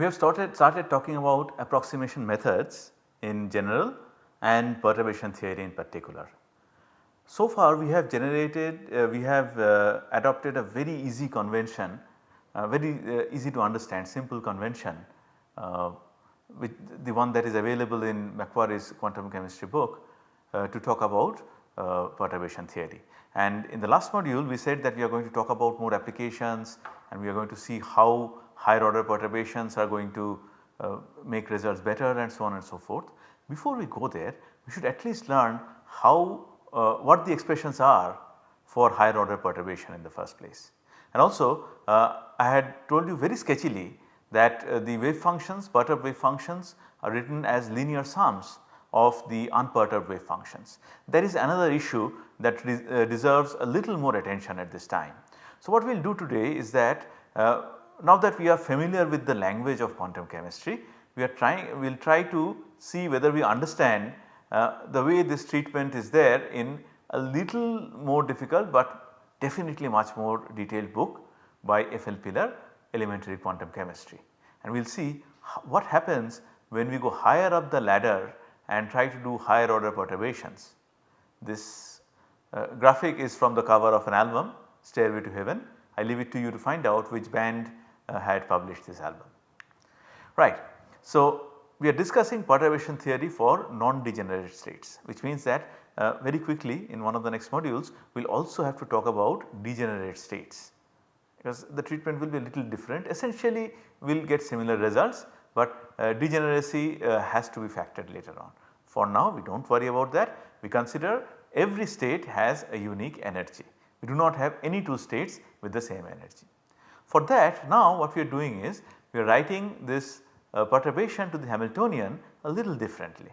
we have started, started talking about approximation methods in general and perturbation theory in particular. So far we have generated, uh, we have uh, adopted a very easy convention, uh, very uh, easy to understand simple convention uh, with the one that is available in McQuarrie's quantum chemistry book uh, to talk about perturbation theory. And in the last module we said that we are going to talk about more applications and we are going to see how higher order perturbations are going to uh, make results better and so on and so forth. Before we go there we should at least learn how uh, what the expressions are for higher order perturbation in the first place. And also uh, I had told you very sketchily that uh, the wave functions perturbed wave functions are written as linear sums of the unperturbed wave functions. There is another issue that uh, deserves a little more attention at this time. So what we will do today is that uh, now that we are familiar with the language of quantum chemistry, we are trying we will try to see whether we understand uh, the way this treatment is there in a little more difficult but definitely much more detailed book by F.L. Pilar Elementary Quantum Chemistry. And we will see what happens when we go higher up the ladder and try to do higher order perturbations. This uh, graphic is from the cover of an album Stairway to Heaven. I leave it to you to find out which band had published this album. Right. So, we are discussing perturbation theory for non-degenerate states which means that uh, very quickly in one of the next modules we will also have to talk about degenerate states because the treatment will be a little different essentially we will get similar results but uh, degeneracy uh, has to be factored later on. For now we do not worry about that we consider every state has a unique energy we do not have any two states with the same energy. For that now what we are doing is we are writing this uh, perturbation to the Hamiltonian a little differently.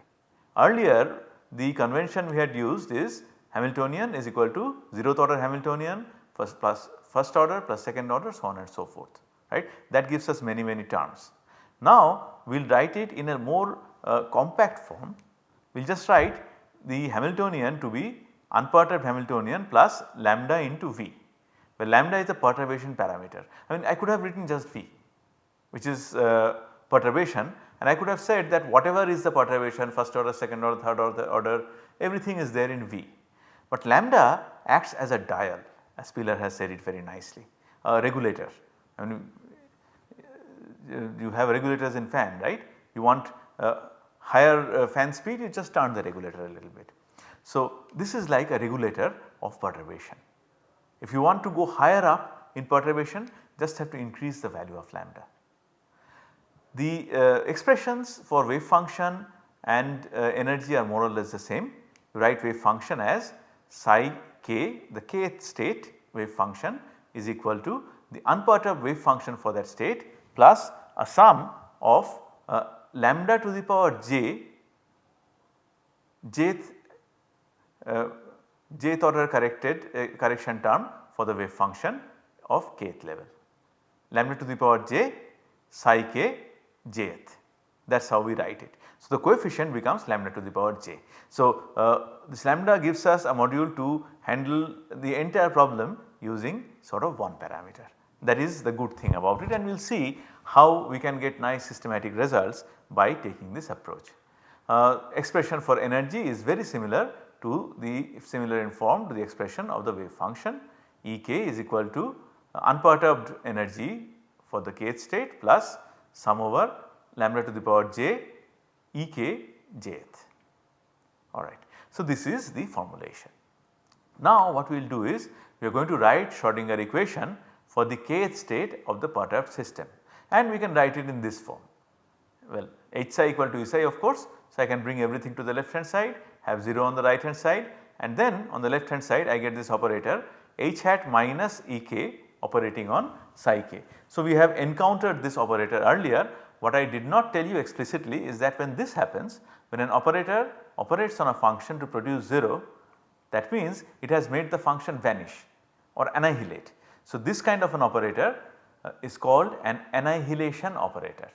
Earlier the convention we had used is Hamiltonian is equal to 0th order Hamiltonian first plus first order plus second order so on and so forth right that gives us many many terms. Now we will write it in a more uh, compact form we will just write the Hamiltonian to be unperturbed Hamiltonian plus lambda into V where lambda is a perturbation parameter. I mean I could have written just V which is uh, perturbation and I could have said that whatever is the perturbation first order, second order, third order, order everything is there in V. But lambda acts as a dial as Pilar has said it very nicely a regulator. I mean you have regulators in fan right you want uh, higher uh, fan speed you just turn the regulator a little bit. So this is like a regulator of perturbation. If you want to go higher up in perturbation just have to increase the value of lambda. The uh, expressions for wave function and uh, energy are more or less the same. You write wave function as psi k the kth state wave function is equal to the unperturbed wave function for that state plus a sum of uh, lambda to the power j jth uh, jth order corrected uh, correction term for the wave function of kth level. Lambda to the power j psi k jth that is how we write it. So, the coefficient becomes lambda to the power j. So, uh, this lambda gives us a module to handle the entire problem using sort of one parameter that is the good thing about it and we will see how we can get nice systematic results by taking this approach. Uh, expression for energy is very similar to the similar in form to the expression of the wave function Ek is equal to uh, unperturbed energy for the kth state plus sum over lambda to the power j e k jth alright. So, this is the formulation. Now what we will do is we are going to write Schrodinger equation for the kth state of the perturbed system and we can write it in this form. Well h psi equal to E psi of course. So, I can bring everything to the left hand side have 0 on the right hand side and then on the left hand side I get this operator h hat minus E k operating on psi k. So, we have encountered this operator earlier what I did not tell you explicitly is that when this happens when an operator operates on a function to produce 0 that means it has made the function vanish or annihilate. So, this kind of an operator uh, is called an annihilation operator.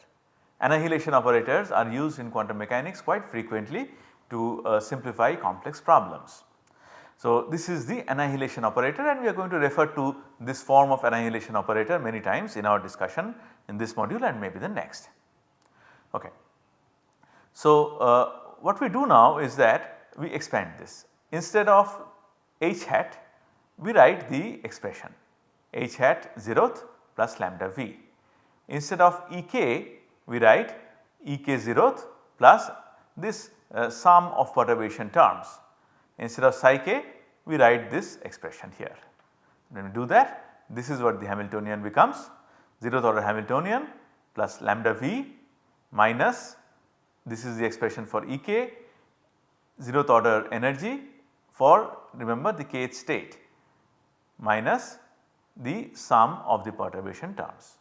Annihilation operators are used in quantum mechanics quite frequently to uh, simplify complex problems. So, this is the annihilation operator and we are going to refer to this form of annihilation operator many times in our discussion in this module and maybe the next. Okay. So, uh, what we do now is that we expand this instead of h hat we write the expression h hat 0th plus lambda v. Instead of Ek we write Ek 0th plus this uh, sum of perturbation terms. Instead of psi k we write this expression here. When we do that this is what the Hamiltonian becomes 0th order Hamiltonian plus lambda v minus this is the expression for Ek 0th order energy for remember the kth state minus the sum of the perturbation terms.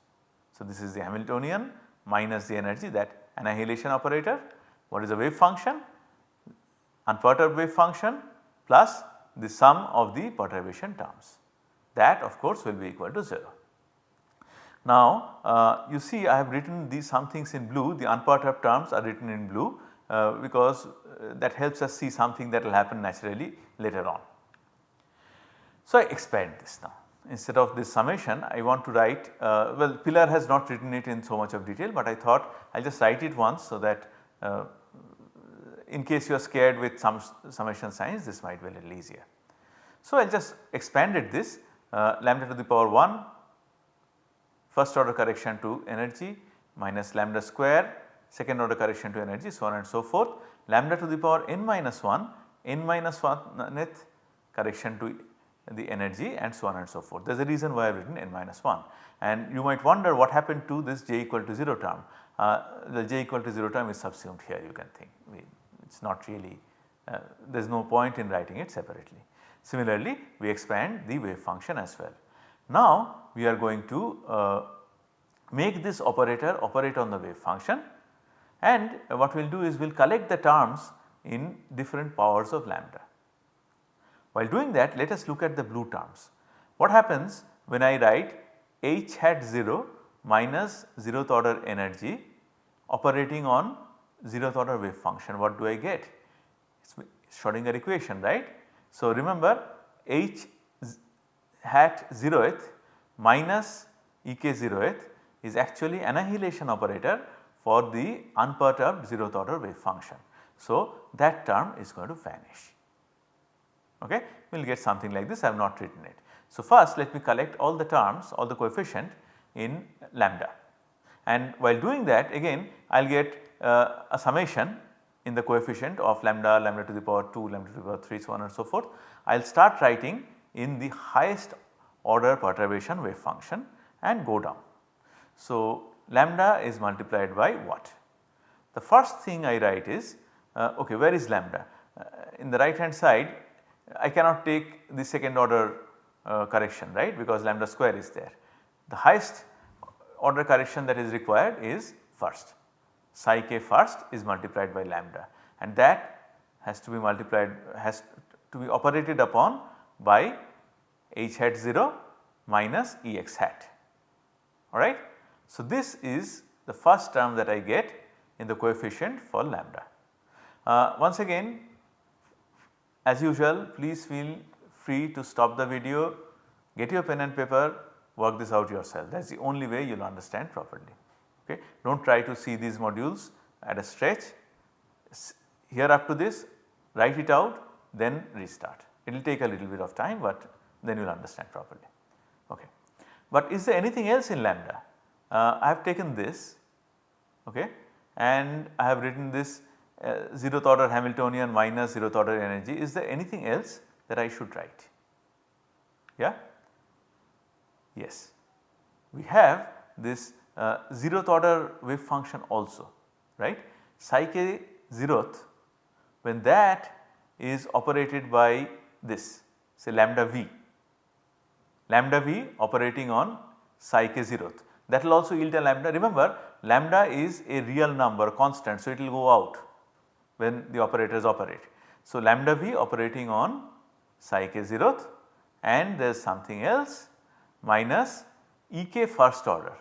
So, this is the Hamiltonian minus the energy that annihilation operator. What is the wave function? Unperturbed wave function plus the sum of the perturbation terms that of course will be equal to 0. Now uh, you see I have written these some things in blue the unperturbed terms are written in blue uh, because uh, that helps us see something that will happen naturally later on. So I expand this now instead of this summation I want to write uh, well Pilar has not written it in so much of detail but I thought I will just write it once so that uh, in case you are scared with some summation signs this might be a little easier. So I just expanded this uh, lambda to the power 1 first order correction to energy minus lambda square second order correction to energy so on and so forth lambda to the power n minus 1 n minus 1th correction to the energy and so on and so forth. There is a reason why I have written n minus 1 and you might wonder what happened to this j equal to 0 term. Uh, the j equal to 0 term is subsumed here you can think it is not really uh, there is no point in writing it separately. Similarly, we expand the wave function as well. Now, we are going to uh, make this operator operate on the wave function and what we will do is we will collect the terms in different powers of lambda. While doing that let us look at the blue terms. What happens when I write h hat 0 minus 0th order energy operating on 0th order wave function what do I get? It is Schrodinger equation right. So remember h hat 0th minus ek 0th is actually annihilation operator for the unperturbed 0th order wave function. So that term is going to vanish okay. We will get something like this I have not written it. So first let me collect all the terms all the coefficient in lambda and while doing that again I will get uh, a summation in the coefficient of lambda, lambda to the power 2, lambda to the power 3 so on and so forth. I will start writing in the highest order perturbation wave function and go down. So lambda is multiplied by what? The first thing I write is uh, okay where is lambda? Uh, in the right hand side I cannot take the second order uh, correction right because lambda square is there. The highest order correction that is required is first psi k first is multiplied by lambda and that has to be multiplied has to be operated upon by h hat 0 minus E x hat alright. So, this is the first term that I get in the coefficient for lambda. Uh, once again as usual please feel free to stop the video, get your pen and paper, work this out yourself that is the only way you will understand properly. Okay. Do not try to see these modules at a stretch, here up to this write it out then restart. It will take a little bit of time but then you will understand properly. Okay. But is there anything else in lambda? Uh, I have taken this okay, and I have written this uh, 0th order Hamiltonian minus 0th order energy. Is there anything else that I should write? Yeah? Yes. We have this uh, 0th order wave function also right. Psi k 0th when that is operated by this say lambda v, lambda v operating on psi k 0th that will also yield a lambda. Remember lambda is a real number constant so it will go out when the operators operate. So lambda v operating on psi k 0th and there is something else minus E k first order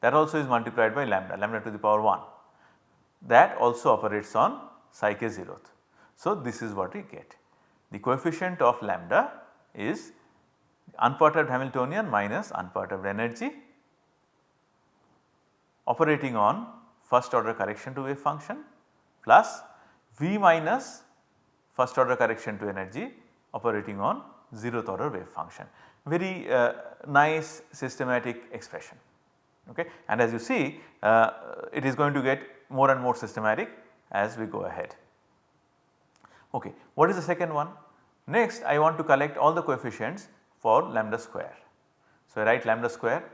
that also is multiplied by lambda, lambda to the power 1 that also operates on psi k 0th. So this is what we get. the coefficient of lambda is unperturbed Hamiltonian minus unperturbed energy operating on first order correction to wave function plus V minus first order correction to energy operating on zeroth order wave function. Very uh, nice systematic expression okay. and as you see uh, it is going to get more and more systematic as we go ahead. Okay. What is the second one? Next I want to collect all the coefficients for lambda square. So I write lambda square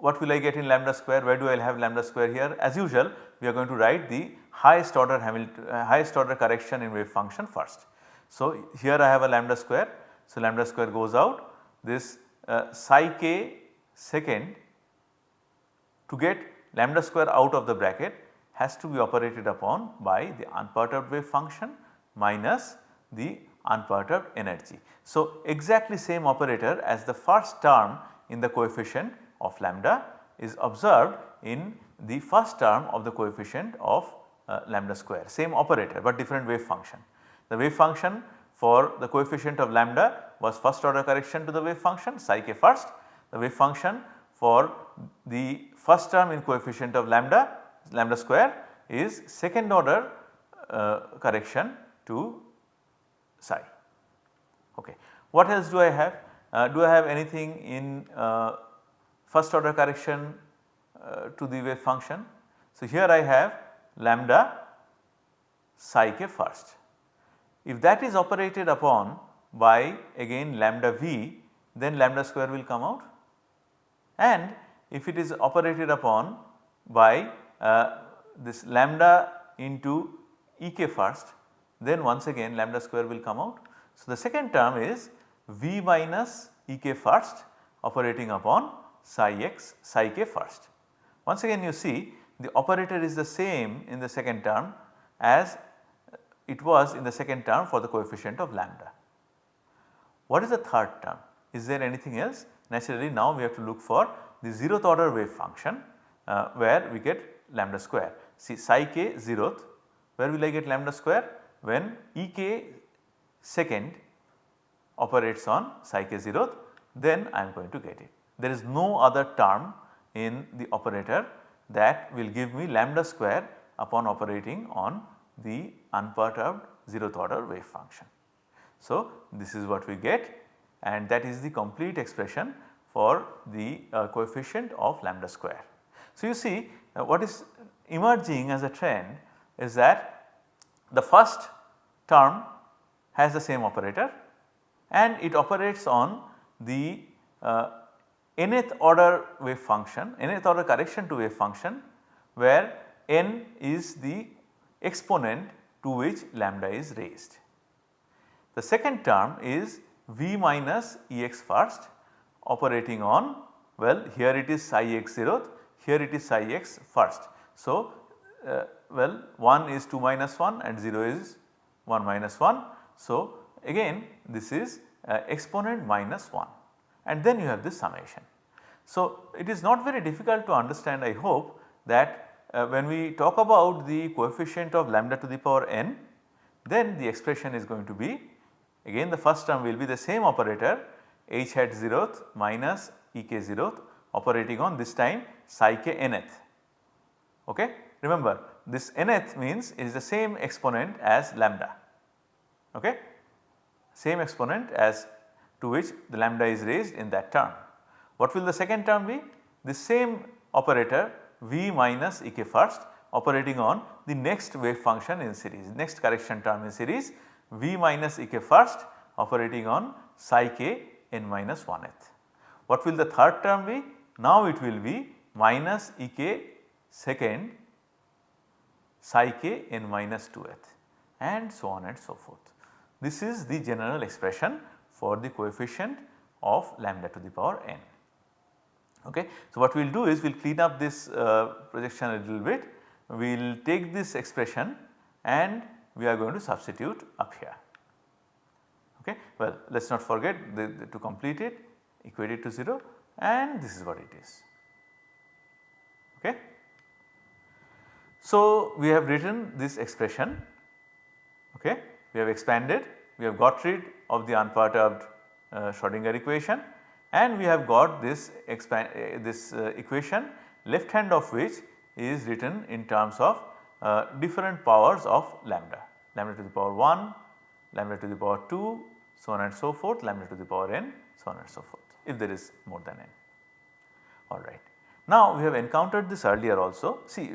what will I get in lambda square where do I have lambda square here as usual we are going to write the highest order Hamilton uh, highest order correction in wave function first. So here I have a lambda square so lambda square goes out this uh, psi k second to get lambda square out of the bracket has to be operated upon by the unperturbed wave function minus the unperturbed energy. So exactly same operator as the first term in the coefficient of lambda is observed in the first term of the coefficient of uh, lambda square same operator but different wave function. The wave function for the coefficient of lambda was first order correction to the wave function psi k first. The wave function for the first term in coefficient of lambda lambda square is second order uh, correction to psi. Okay. What else do I have? Uh, do I have anything in uh, first order correction uh, to the wave function. So, here I have lambda psi k first. If that is operated upon by again lambda v then lambda square will come out and if it is operated upon by uh, this lambda into e k first then once again lambda square will come out. So, the second term is v minus e k first operating upon psi x psi k first. Once again you see the operator is the same in the second term as it was in the second term for the coefficient of lambda. What is the third term? Is there anything else? Naturally now we have to look for the zeroth order wave function uh, where we get lambda square. See psi k zeroth where will I get lambda square? When e k second operates on psi k zeroth then I am going to get it there is no other term in the operator that will give me lambda square upon operating on the unperturbed zeroth order wave function. So, this is what we get and that is the complete expression for the uh, coefficient of lambda square. So, you see uh, what is emerging as a trend is that the first term has the same operator and it operates on the uh, nth order wave function, nth order correction to wave function where n is the exponent to which lambda is raised. The second term is v minus ex first operating on well here it is psi x zeroth, here it is psi x first. So, uh, well 1 is 2 minus 1 and 0 is 1 minus 1. So, again this is uh, exponent minus 1 and then you have this summation. So, it is not very difficult to understand I hope that uh, when we talk about the coefficient of lambda to the power n then the expression is going to be again the first term will be the same operator h hat 0th minus e k 0th operating on this time psi k nth. Okay? Remember this nth means it is the same exponent as lambda. Okay? Same exponent as to which the lambda is raised in that term. What will the second term be? The same operator V minus E k first operating on the next wave function in series, next correction term in series V minus E k first operating on psi k n minus 1th. What will the third term be? Now it will be minus E k second psi k n minus 2th and so on and so forth. This is the general expression for the coefficient of lambda to the power n. Okay. So, what we will do is we will clean up this uh, projection a little bit, we will take this expression and we are going to substitute up here. Okay. Well, let us not forget the, the, to complete it equate it to 0 and this is what it is. Okay. So, we have written this expression, okay. we have expanded we have got rid of the unperturbed uh, Schrodinger equation and we have got this expand uh, this uh, equation left hand of which is written in terms of uh, different powers of lambda, lambda to the power 1, lambda to the power 2 so on and so forth, lambda to the power n so on and so forth if there is more than n alright. Now we have encountered this earlier also see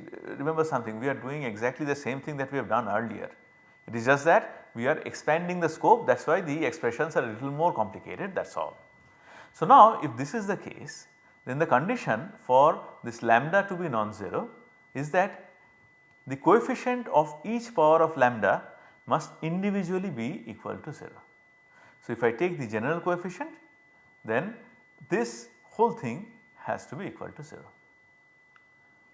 remember something we are doing exactly the same thing that we have done earlier. It is just that we are expanding the scope that is why the expressions are a little more complicated that is all. So now if this is the case then the condition for this lambda to be non-zero is that the coefficient of each power of lambda must individually be equal to 0. So if I take the general coefficient then this whole thing has to be equal to 0.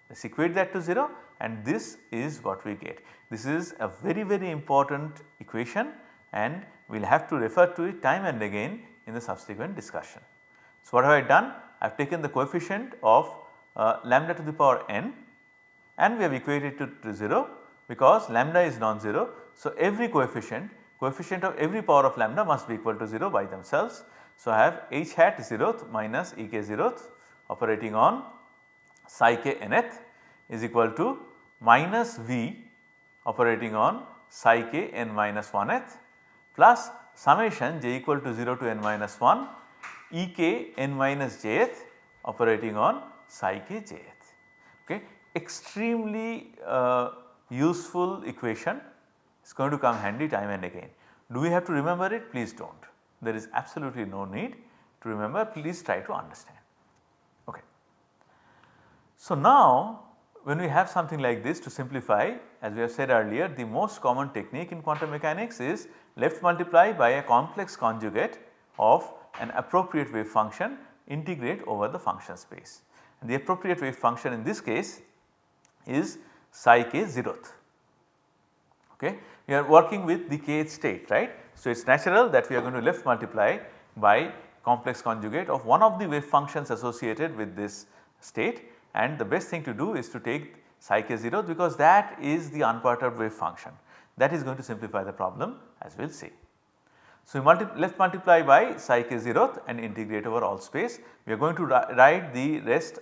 Let's equate that to 0 and this is what we get. This is a very very important equation and we will have to refer to it time and again in the subsequent discussion. So what have I done? I have taken the coefficient of uh, lambda to the power n and we have equated it to 0 because lambda is non-zero. So every coefficient, coefficient of every power of lambda must be equal to 0 by themselves. So I have h hat 0th minus e k 0th operating on psi k nth is equal to minus V operating on psi k n minus 1th plus summation j equal to 0 to n minus 1 e k n minus jth operating on psi k jth. Okay. Extremely uh, useful equation is going to come handy time and again. Do we have to remember it? Please do not. There is absolutely no need to remember, please try to understand. Okay. So now when we have something like this to simplify as we have said earlier the most common technique in quantum mechanics is left multiply by a complex conjugate of an appropriate wave function integrate over the function space. And the appropriate wave function in this case is psi k zeroth. Okay. We are working with the kth state right. So, it is natural that we are going to left multiply by complex conjugate of one of the wave functions associated with this state and the best thing to do is to take psi k 0 because that is the unperturbed wave function that is going to simplify the problem as we will see. So, we multi left multiply by psi k 0th and integrate over all space. We are going to write the rest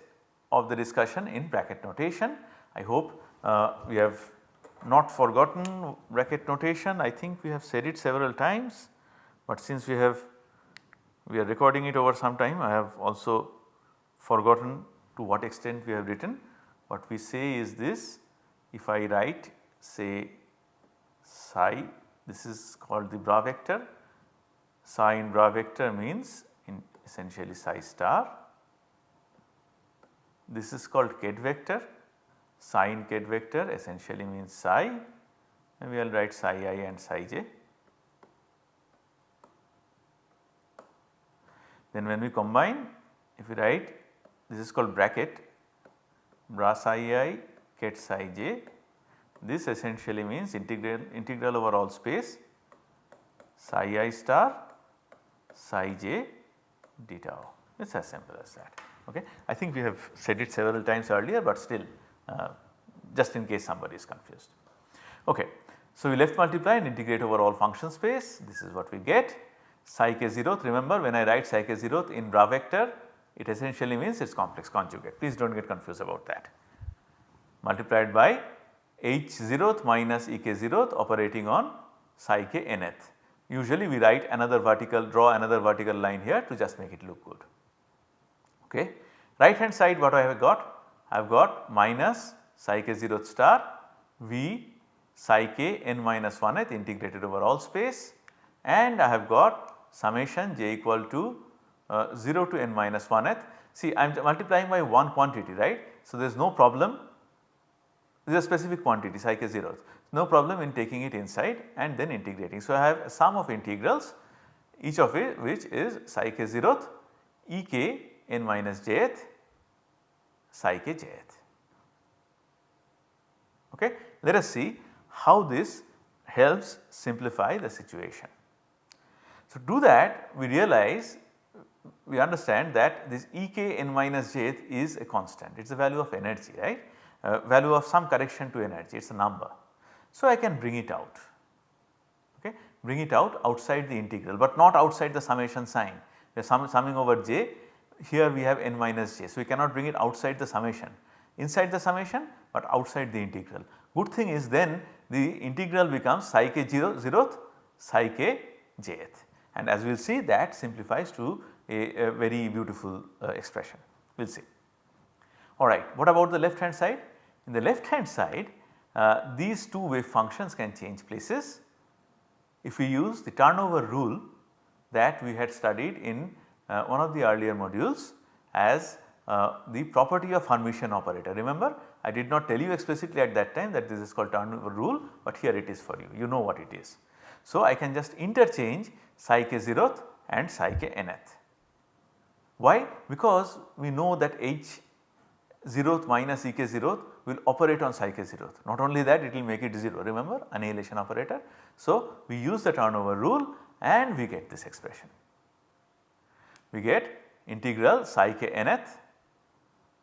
of the discussion in bracket notation. I hope Uh, we have not forgotten bracket notation I think we have said it several times, but since we have we are recording it over some time I have also forgotten to what extent we have written. What we say is this if I write say psi this is called the bra vector psi in bra vector means in essentially psi star. This is called ket vector psi ket vector essentially means psi and we will write psi i and psi j. Then when we combine if we write this is called bracket bra psi i ket psi j. This essentially means integral, integral over all space psi i star psi j d tau. It is as simple as that. Okay. I think we have said it several times earlier, but still uh, just in case somebody is confused. Okay. So, we left multiply and integrate over all function space this is what we get psi k 0th remember when I write psi k 0th in bra vector it essentially means its complex conjugate please do not get confused about that multiplied by h 0th minus e k 0th operating on psi k nth. Usually we write another vertical draw another vertical line here to just make it look good. Okay. Right hand side what I have got? I have got minus psi k 0 star v psi k n minus 1th integrated over all space and I have got summation j equal to uh, 0 to n minus 1th. See I am multiplying by one quantity right. So, there is no problem this is a specific quantity psi k 0 no problem in taking it inside and then integrating. So, I have a sum of integrals each of which is psi k 0th e k n minus j jth psi k jth. Okay. Let us see how this helps simplify the situation. So, do that we realize we understand that this E k n minus jth is a constant it is a value of energy right uh, value of some correction to energy it is a number. So, I can bring it out okay bring it out outside the integral but not outside the summation sign. Are sum, summing over j here we have n minus j. So, we cannot bring it outside the summation inside the summation but outside the integral. Good thing is then the integral becomes psi k 0 zeroth psi k jth and as we will see that simplifies to a, a very beautiful uh, expression we will see. Alright, what about the left hand side? In the left hand side uh, these two wave functions can change places if we use the turnover rule that we had studied in uh, one of the earlier modules as uh, the property of Hermitian operator. Remember I did not tell you explicitly at that time that this is called turnover rule but here it is for you, you know what it is. So I can just interchange psi k 0th and psi k nth. Why? Because we know that h 0th minus ek 0th will operate on psi k 0th. Not only that it will make it 0 remember annihilation operator. So we use the turnover rule and we get this expression. We get integral psi k nth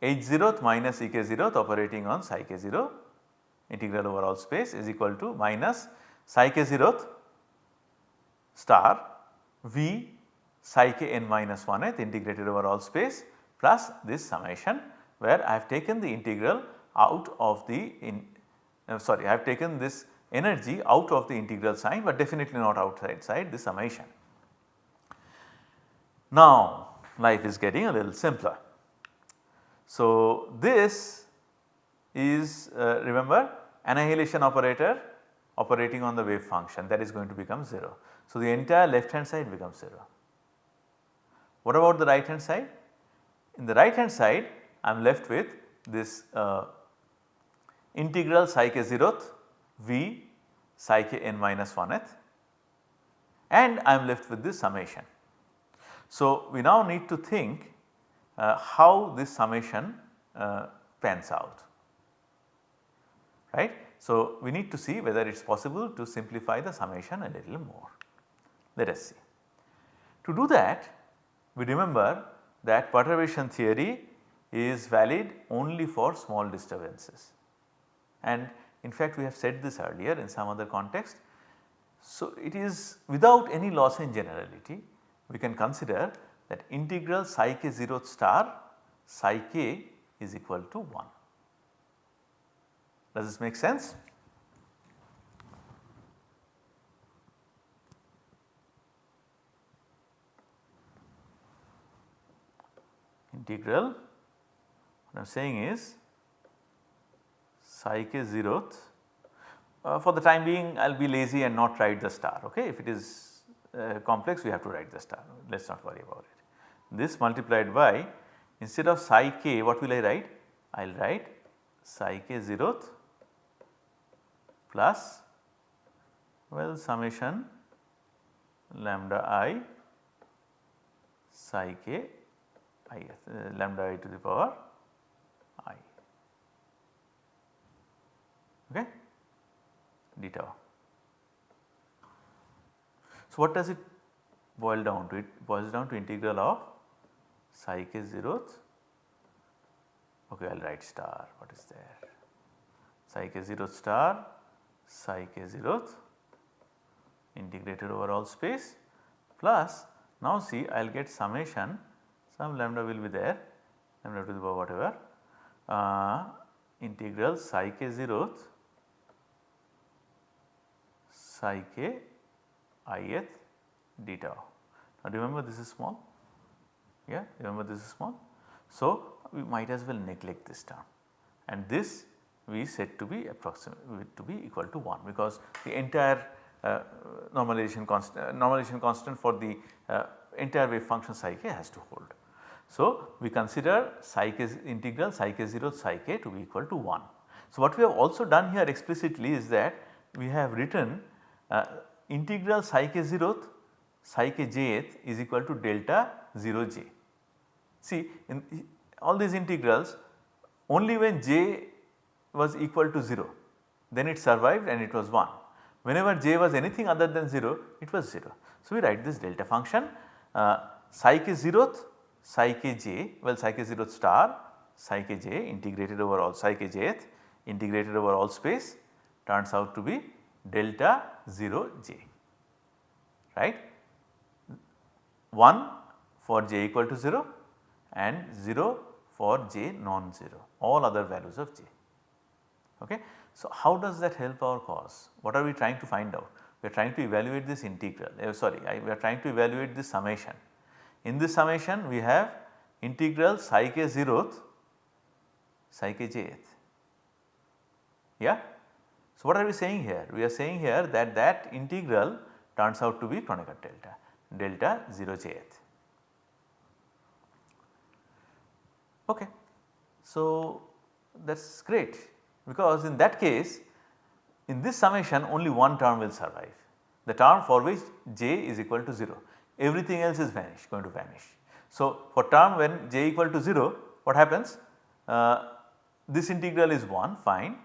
h 0th minus ek 0th operating on psi k 0 integral over all space is equal to minus psi k 0th star v psi k n minus 1th integrated over all space plus this summation where I have taken the integral out of the in uh, sorry I have taken this energy out of the integral sign but definitely not outside side the summation. Now life is getting a little simpler. So this is uh, remember annihilation operator operating on the wave function that is going to become 0. So the entire left hand side becomes 0. What about the right hand side? In the right hand side I am left with this uh, integral psi k 0th v psi k n minus 1th and I am left with this summation. So, we now need to think uh, how this summation uh, pans out right. So, we need to see whether it is possible to simplify the summation a little more. Let us see. To do that we remember that perturbation theory is valid only for small disturbances and in fact we have said this earlier in some other context. So, it is without any loss in generality we can consider that integral psi k 0 star psi k is equal to 1. Does this make sense? Integral what I am saying is psi k 0th uh, for the time being I will be lazy and not write the star okay. If it is uh, complex we have to write the star let us not worry about it. This multiplied by instead of psi k what will I write? I will write psi k 0th plus well summation lambda i psi k i uh, lambda i to the power i okay d tau. So, what does it boil down to? It boils down to integral of psi k 0th okay I will write star. What is there? Psi k 0th star psi k 0th integrated over all space. Plus now see I will get summation. Some lambda will be there. Lambda to the power whatever. Uh, integral psi k 0th psi k ith d tau. Now remember this is small, yeah remember this is small. So we might as well neglect this term and this we set to be approximate to be equal to 1 because the entire uh, normalization constant uh, normalization constant for the uh, entire wave function psi k has to hold. So we consider psi k integral psi k 0 psi k to be equal to 1. So what we have also done here explicitly is that we have written uh, integral psi k 0th psi k jth is equal to delta 0 j. See in all these integrals only when j was equal to 0 then it survived and it was 1. Whenever j was anything other than 0 it was 0. So, we write this delta function uh, psi k 0th psi k j well psi k 0th star psi k j integrated over all psi k jth integrated over all space turns out to be delta 0 j. right 1 for j equal to 0 and 0 for j non-zero all other values of j. Okay. So, how does that help our cause? What are we trying to find out? We are trying to evaluate this integral uh, sorry I, we are trying to evaluate this summation. In this summation we have integral psi k 0th psi k jth. Yeah. So, what are we saying here? We are saying here that that integral turns out to be Kronecker delta, delta 0 jth. Okay. So, that is great because in that case in this summation only one term will survive the term for which j is equal to 0 everything else is vanish going to vanish. So, for term when j equal to 0 what happens uh, this integral is 1 fine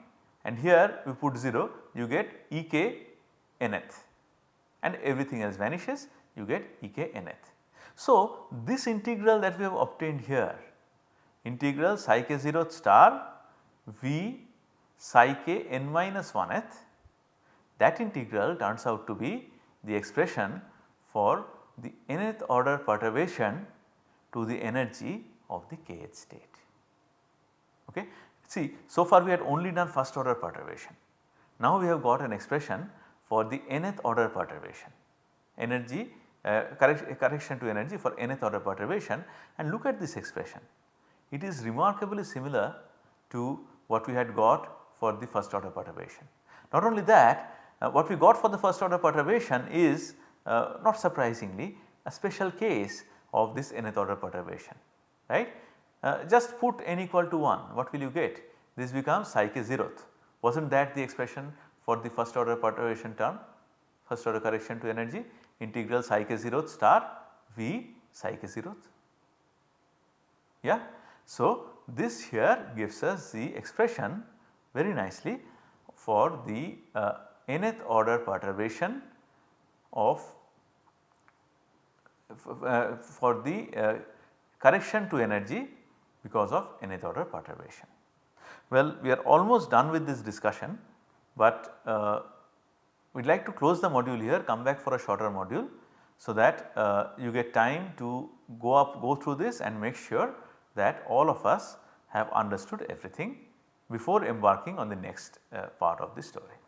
and here we put 0 you get e k nth and everything else vanishes you get e k nth. So, this integral that we have obtained here integral psi k 0 star v psi k n minus 1th that integral turns out to be the expression for the nth order perturbation to the energy of the kth state. Okay. See so far we had only done first order perturbation. Now we have got an expression for the nth order perturbation energy uh, correction to energy for nth order perturbation and look at this expression. It is remarkably similar to what we had got for the first order perturbation. Not only that uh, what we got for the first order perturbation is uh, not surprisingly a special case of this nth order perturbation right. Uh, just put n equal to 1 what will you get? This becomes psi k 0th was not that the expression for the first order perturbation term? First order correction to energy integral psi k 0th star v psi k 0th yeah. So, this here gives us the expression very nicely for the uh, nth order perturbation of uh, for the uh, correction to energy because of nth order perturbation. Well, we are almost done with this discussion, but uh, we would like to close the module here come back for a shorter module so that uh, you get time to go up go through this and make sure that all of us have understood everything before embarking on the next uh, part of the story.